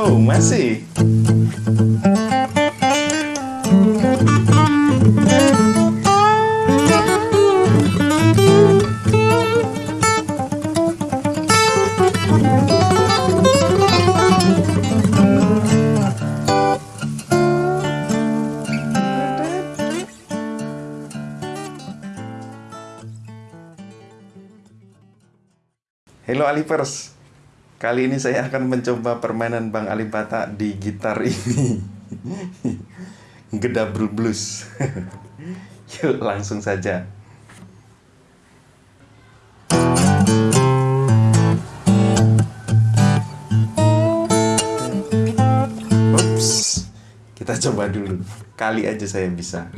Oh, masih. Hello Alipers, kali ini saya akan mencoba permainan Bang Alipata di gitar ini. Gedabrul Blues. Yuk langsung saja. Ups, kita coba dulu. Kali aja saya bisa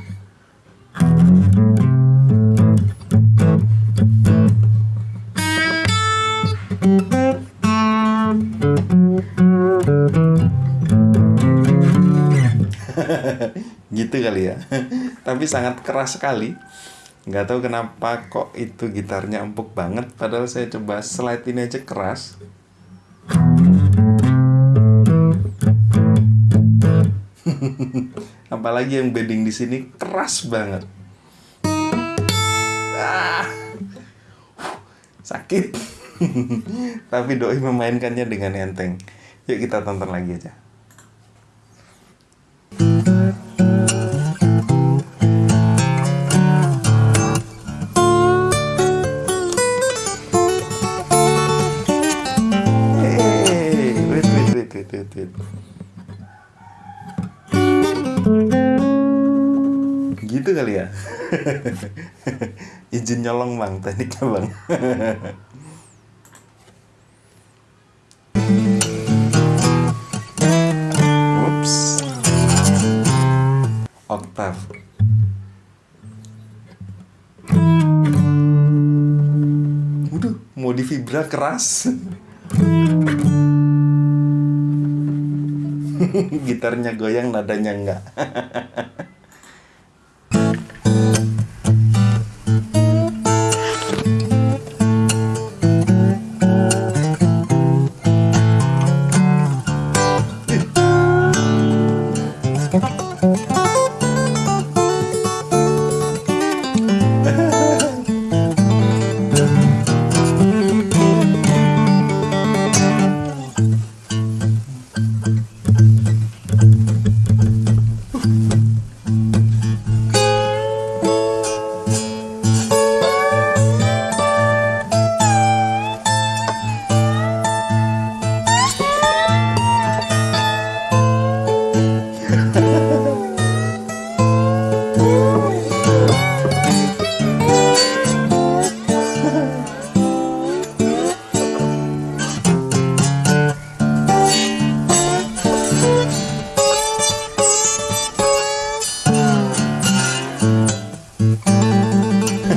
gitu kali ya. Tapi sangat keras sekali. Nggak tahu kenapa kok itu gitarnya empuk banget padahal saya coba slide ini aja keras. Apalagi yang bedding di sini keras banget. Ah, sakit. Tapi doi memainkannya dengan enteng yuk kita tonton lagi aja. Gitu kali ya? Izin nyolong bang. Tekniknya bang oktav Waduh, mau di vibra keras. Gitarnya goyang nadanya enggak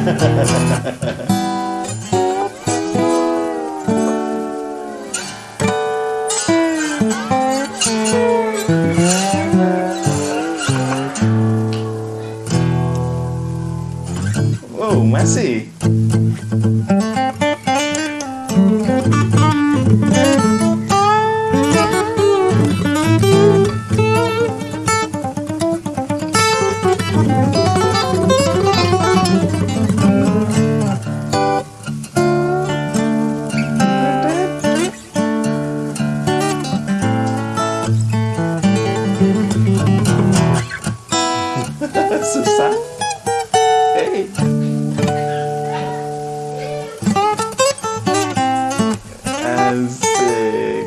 Oh, masih. Susah. Hey. Asik.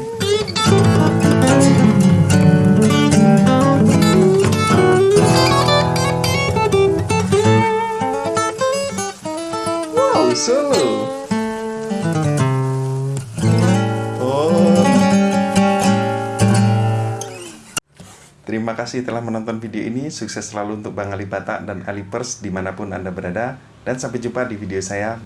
Wow, solo. Terima kasih telah menonton video ini. Sukses selalu untuk Bang Alipata dan Alipers di mana pun Anda berada. Dan sampai jumpa di video saya